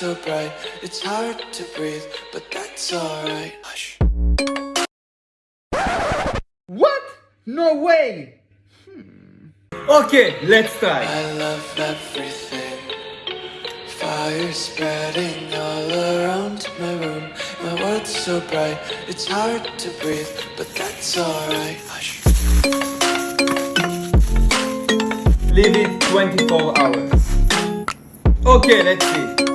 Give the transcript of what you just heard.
so bright, it's hard to breathe, but that's alright. Hush. What? No way! Hmm. Okay, let's try. I love everything. Fire spreading all around my room. My world's so bright, it's hard to breathe, but that's alright. Hush. Leave it 24 hours. Okay, let's see.